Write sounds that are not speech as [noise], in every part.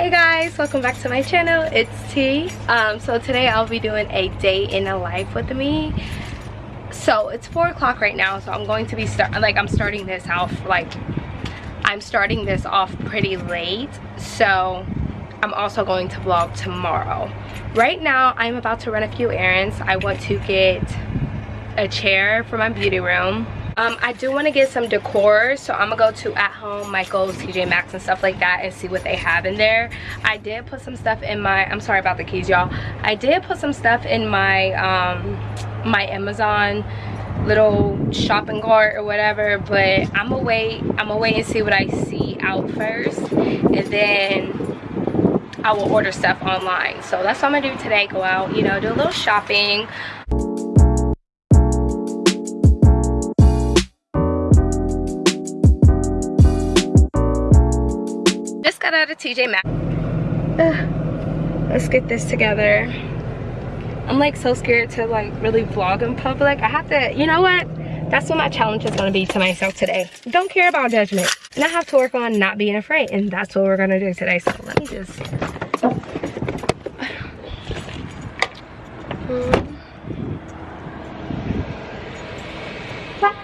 hey guys welcome back to my channel. It's t. Um so today i'll be doing a day in the life with me. So it's four o'clock right now so i'm going to be start like i'm starting this off like i'm starting this off pretty late. So i'm also going to vlog tomorrow. Right now i'm about to run a few errands. I want to get a chair for my beauty room um, I do want to get some decor, so I'm going to go to At Home, Michael's, TJ Maxx, and stuff like that and see what they have in there. I did put some stuff in my, I'm sorry about the keys, y'all. I did put some stuff in my, um, my Amazon little shopping cart or whatever, but I'm gonna wait, I'm gonna wait and see what I see out first, and then I will order stuff online. So that's what I'm gonna do today, go out, you know, do a little shopping. Got out of TJ Maxx. let's get this together. I'm like so scared to like really vlog in public. I have to, you know what? That's what my challenge is gonna be to myself today. Don't care about judgment. And I have to work on not being afraid. And that's what we're gonna do today. So let me just. Um, [sighs] [sighs]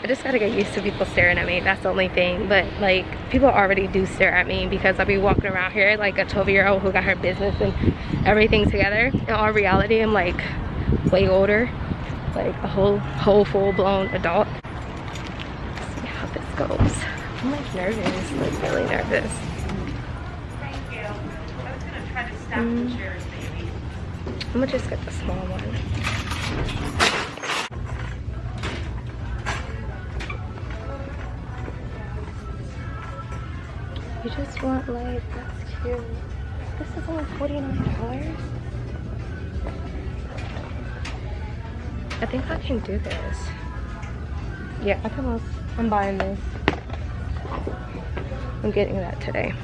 I just gotta get used to people staring at me. That's the only thing. But like people already do stare at me because I'll be walking around here like a 12 year old who got her business and everything together. In all reality, I'm like way older. Like a whole whole full blown adult. Let's see how this goes. I'm like nervous, like really nervous. Thank you. I was gonna try to stack mm. the chairs maybe. I'm gonna just get the small one. Just want light. That's cute. This is only $49. I think I can do this. Yeah, I can. I'm buying this. I'm getting that today.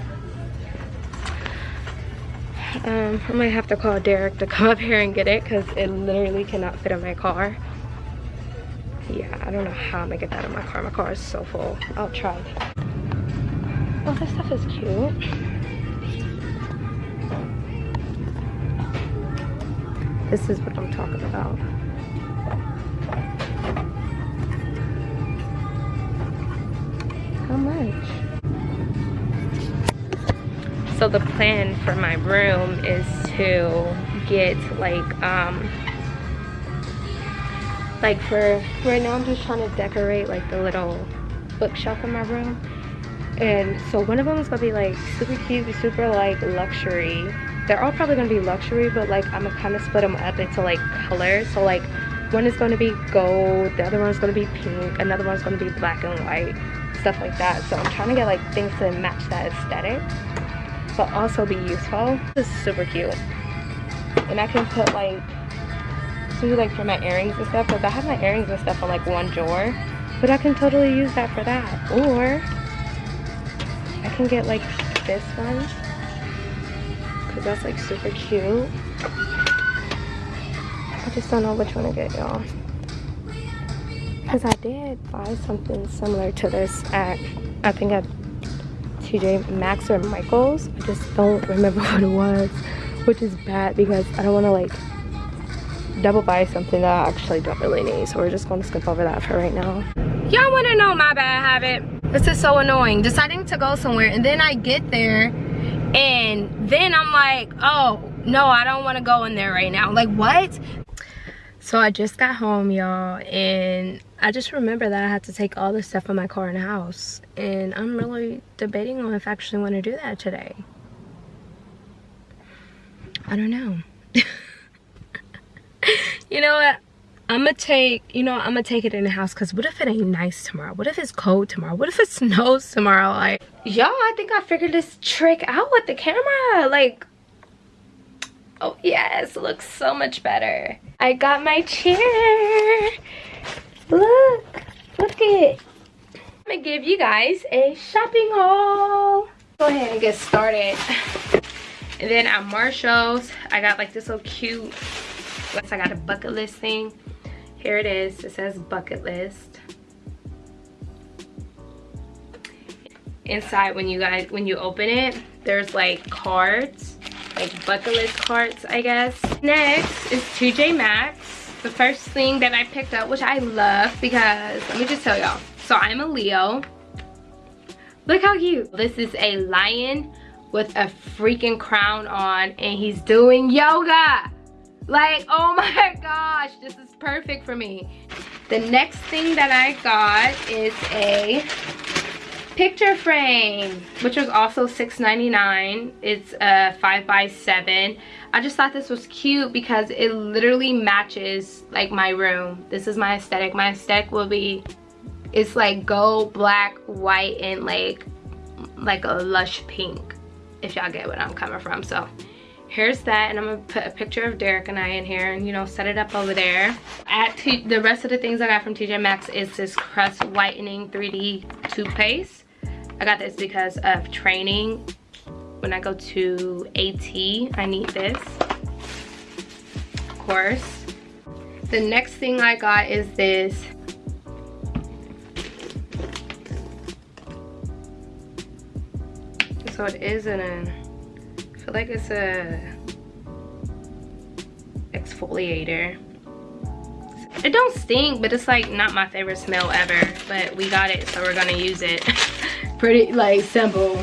Um, I might have to call Derek to [laughs] come up here and get it because it literally cannot fit in my car. Yeah, I don't know how I'm gonna get that in my car. My car is so full. I'll try. Oh, this stuff is cute. This is what I'm talking about. How much? So the plan for my room is to get like um like for right now I'm just trying to decorate like the little bookshelf in my room and so one of them is gonna be like super cute super like luxury. They're all probably gonna be luxury but like i'm gonna kind of split them up into like colors so like one is to be gold the other one is going to be pink another one's to be black and white stuff like that. So i'm trying to get like things to match that aesthetic but also be useful this is super cute. And i can put like maybe like for my earrings and stuff because i have my earrings and stuff on like one drawer but i can totally use that for that. Or can get like this one because that's like super cute. I just don't know which one to get y'all. Because I did buy something similar to this at, I think at TJ Maxx or Michael's. I just don't remember [laughs] what it was, which is bad because I don't want to like double buy something that I actually don't really need. So we're just going to skip over that for right now. Y'all want to know my bad habit? This is so annoying. Deciding to go somewhere and then I get there and then I'm like, oh, no, I don't want to go in there right now. Like, what? So I just got home, y'all, and I just remember that I had to take all the stuff from my car in the house. And I'm really debating on if I actually want to do that today. I don't know. [laughs] you know what? I'm gonna take, you know, I'm gonna take it in the house because what if it ain't nice tomorrow? What if it's cold tomorrow? What if it [laughs] snows tomorrow? Like, y'all, I think I figured this trick out with the camera. Like, oh yes, looks so much better. I got my chair. Look, look it. I'm gonna give you guys a shopping haul. Go ahead and get started. And then at Marshall's, I got like this little cute, I got a bucket list thing here it is it says bucket list inside when you guys when you open it there's like cards, like bucket list cards, I guess. Next is TJ Maxx. The first thing that I picked up, which I love because, let me just tell y'all. So I'm a Leo. Look how cute. This is a lion with a freaking crown on and he's doing yoga. Like, oh my [laughs] gosh, this is perfect for me. The next thing that I got is a picture frame, which was also $6.99. It's a 5 by 7 I just thought this was cute because it literally matches like my room. This is my aesthetic. My aesthetic will be, it's like gold, black, white, and like, like a lush pink, if y'all get what I'm coming from. So here's that and i'm gonna put a picture of derek and i in here and you know set it up over there. At the rest of the things i got from tj maxx is this Crest whitening 3d toothpaste. I got this because of training. When i go to at i need this of course. The next thing i got is this so it is in a feel like it's a exfoliator. It don't stink, but it's like not my favorite smell ever. But we got it, so we're gonna use it. [laughs] Pretty like simple.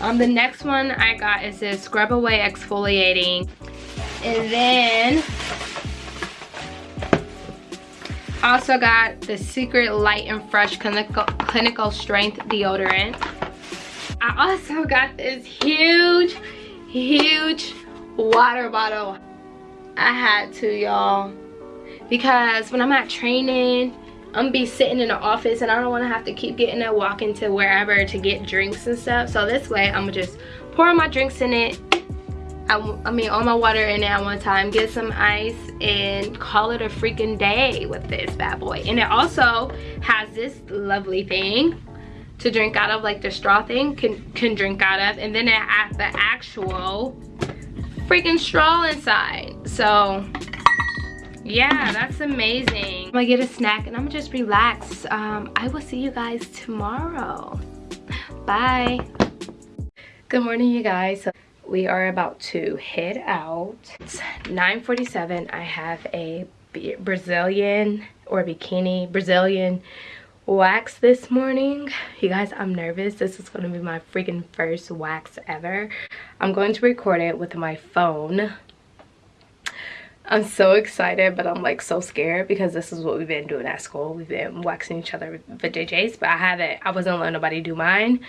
Um, the next one I got is this Scrub Away Exfoliating. And then I also got the Secret Light and Fresh Clinical, Clinical Strength Deodorant. I also got this huge huge water bottle. I had to, y'all. Because when I'm at training, I'm be sitting in the office and I don't wanna have to keep getting up, walking to wherever to get drinks and stuff. So this way, I'm just pour my drinks in it. I, I mean, all my water in it at one time, get some ice, and call it a freaking day with this bad boy. And it also has this lovely thing to drink out of like the straw thing can can drink out of and then it has the actual freaking straw inside. So yeah that's amazing. I'm gonna get a snack and i'm gonna just relax. Um i will see you guys tomorrow. Bye. Good morning you guys. We are about to head out. It's 9:47. i have a brazilian or bikini brazilian wax this morning. You guys i'm nervous. This is going to be my freaking first wax ever. I'm going to record it with my phone. I'm so excited but i'm like so scared because this is what we've been doing at school. We've been waxing each other with jjs but i haven't i wasn't letting nobody do mine.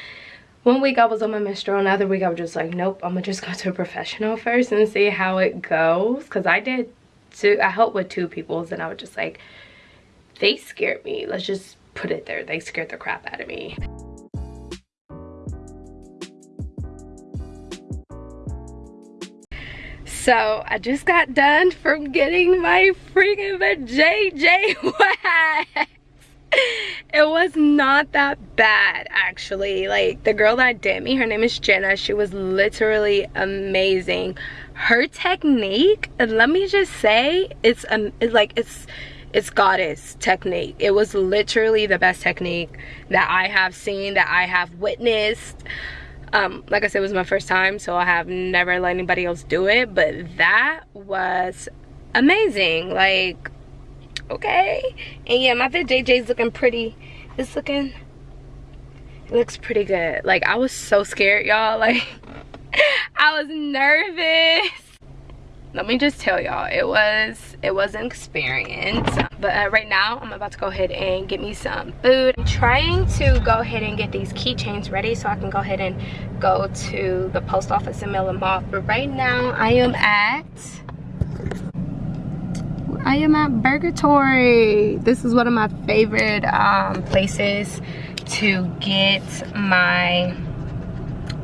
One week i was on my menstrual another week i was just like nope i'm gonna just go to a professional first and see how it goes. Because i did two i helped with two people's and i was just like they scared me. Let's just put it there. They scared the crap out of me. So I just got done from getting my freaking JJ wax. It was not that bad actually. Like the girl that did me, her name is Jenna. She was literally amazing. Her technique, let me just say, it's um, it's like it's it's goddess technique. It was literally the best technique that i have seen that i have witnessed. Um like i said it was my first time so i have never let anybody else do it but that was amazing. Like okay. And yeah my fit jj's looking pretty. It's looking it looks pretty good. Like i was so scared y'all. [laughs] Like i was nervous let me just tell y'all it was it was an experience. But uh, right now i'm about to go ahead and get me some food. I'm trying to go ahead and get these keychains ready so i can go ahead and go to the post office and mail them off but right now i am at i am at burgatory this is one of my favorite um, places to get my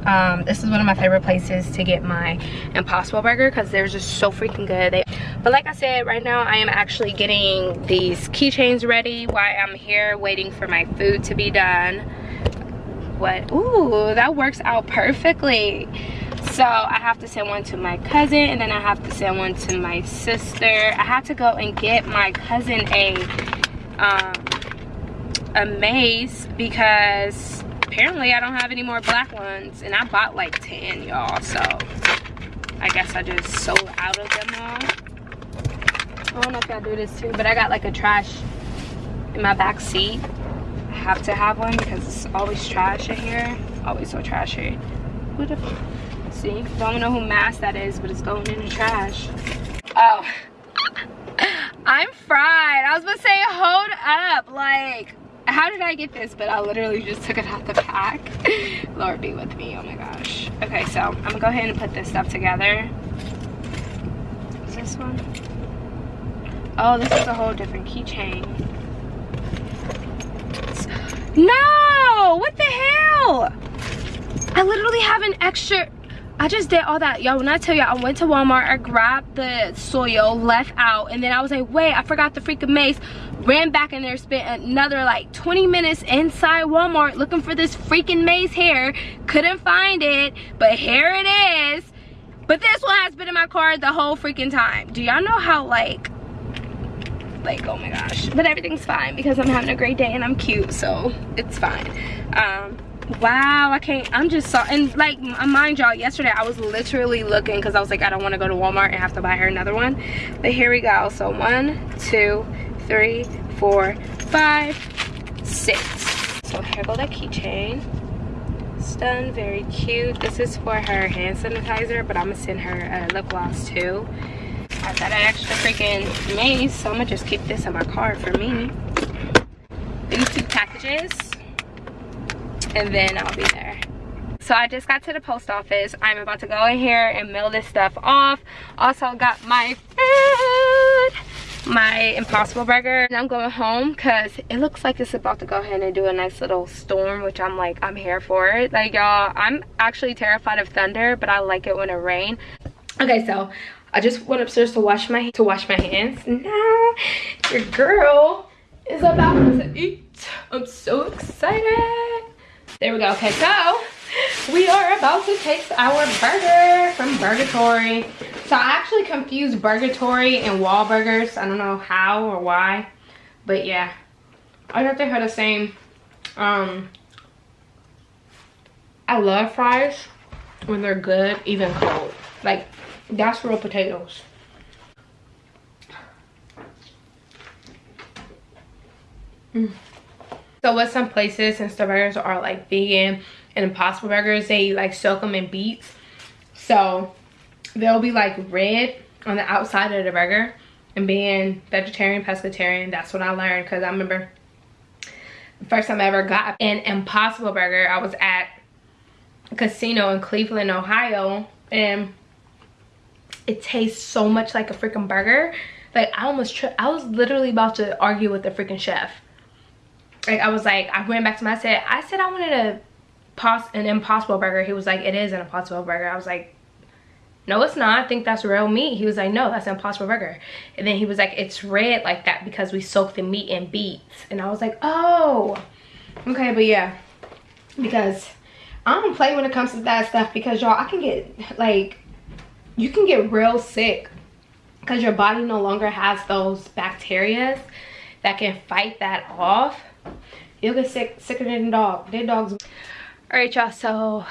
um, this is one of my favorite places to get my impossible burger because they're just so freaking good. They, but like i said right now i am actually getting these keychains ready while i'm here waiting for my food to be done. What? Ooh that works out perfectly. So i have to send one to my cousin and then i have to send one to my sister. I had to go and get my cousin a um, a mace because apparently I don't have any more black ones. And I bought like 10, y'all. So I guess I just sold out of them all. I don't know if y'all do this too, but I got like a trash in my back seat. I have to have one because it's always trash in here. Always so trashy. What the see? Don't know who mask that is, but it's going in the trash. Oh. [laughs] I'm fried. I was gonna say, hold up. Like, how did I get this? But I literally just took it out the pack. [laughs] Lord be with me. Oh my gosh. Okay, so I'm gonna go ahead and put this stuff together. Is this one? Oh, this is a whole different keychain. No! What the hell? I literally have an extra I just did all that. Y'all, when I tell you I went to Walmart, I grabbed the soil, left out, and then I was like, wait, I forgot the freaking mace. Ran back in there, spent another like 20 minutes inside Walmart looking for this freaking mace hair Couldn't find it, but here it is. But this one has been in my car the whole freaking time. Do y'all know how like, like, oh my gosh. But everything's fine because I'm having a great day and I'm cute, so it's fine. Um, wow i can't i'm just so and like I mind y'all yesterday i was literally looking because i was like i don't want to go to walmart and have to buy her another one but here we go so one two three four five six so here go the keychain it's done very cute this is for her hand sanitizer but i'm gonna send her a lip gloss too i got an extra freaking mace so i'm gonna just keep this in my car for me these two packages and then I'll be there. So I just got to the post office. I'm about to go in here and mail this stuff off. Also got my my Impossible Burger. And I'm going home because it looks like it's about to go ahead and do a nice little storm, which I'm like, I'm here for it. Like y'all, I'm actually terrified of thunder, but I like it when it rains. Okay, so I just went upstairs to wash my to wash my hands. Now your girl is about to eat. I'm so excited. There we go. Okay, so we are about to taste our burger from Burgatory. So I actually confused Burgatory and Wahlburgers. I don't know how or why, but yeah. I thought they had the same. Um, I love fries when they're good, even cold. Like, that's real potatoes. Mm. So with some places, since the burgers are like vegan and impossible burgers, they like soak them in beets. So they'll be like red on the outside of the burger. And being vegetarian, pescatarian, that's what I learned. Because I remember the first time I ever got an impossible burger, I was at a casino in Cleveland, Ohio. And it tastes so much like a freaking burger. Like I almost, I was literally about to argue with the freaking chef like I was like, I went back to my set. I said I wanted a pos an impossible burger. He was like, it is an impossible burger. I was like, no, it's not. I think that's real meat. He was like, no, that's an impossible burger. And then he was like, it's red like that because we soak the meat in beets. And I was like, oh, okay, but yeah, because I don't play when it comes to that stuff because y'all, I can get like, you can get real sick because your body no longer has those bacteria that can fight that off You'll get sick, sicker than a dog. Dead dogs. All right, y'all. So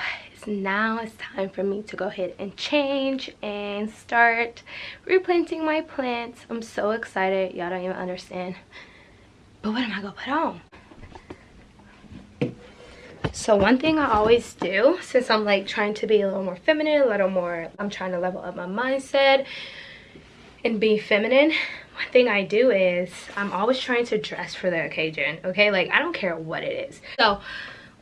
now it's time for me to go ahead and change and start replanting my plants. I'm so excited. Y'all don't even understand. But what am I gonna put on? So one thing I always do, since I'm like trying to be a little more feminine, a little more, I'm trying to level up my mindset and be feminine one thing I do is I'm always trying to dress for the occasion, okay? Like, I don't care what it is. So,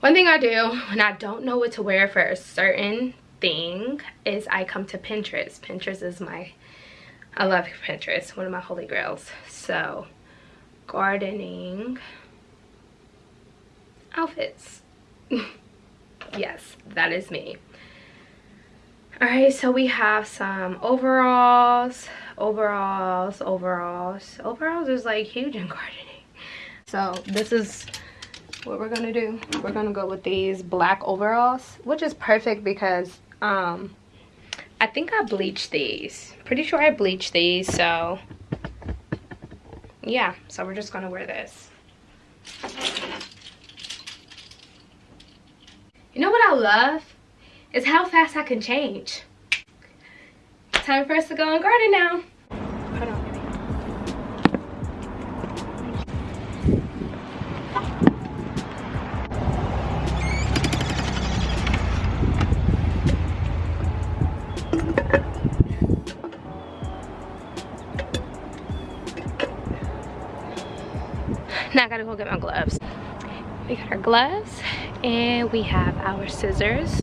one thing I do when I don't know what to wear for a certain thing is I come to Pinterest. Pinterest is my, I love Pinterest, one of my holy grails. So, gardening outfits. [laughs] yes, that is me. All right, so we have some overalls, overalls overalls overalls is like huge in [laughs] gardening so this is what we're gonna do we're gonna go with these black overalls which is perfect because um i think i bleached these pretty sure i bleached these so yeah so we're just gonna wear this You know what I love? Is how fast I can change. Time for us to go and garden now. Now I gotta go get my gloves. We got our gloves and we have our scissors.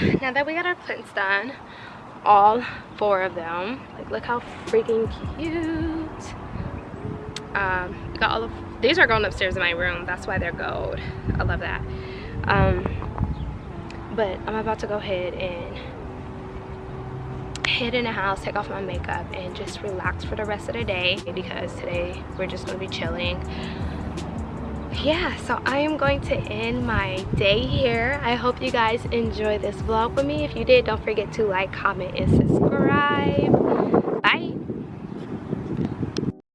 [laughs] now that we got our plants done, all four of them, like look how freaking cute. Um, got all of, these are going upstairs in my room, that's why they're gold. I love that. Um, but I'm about to go ahead and head in the house, take off my makeup, and just relax for the rest of the day because today we're just gonna be chilling yeah so i am going to end my day here. I hope you guys enjoy this vlog with me. If you did don't forget to like comment and subscribe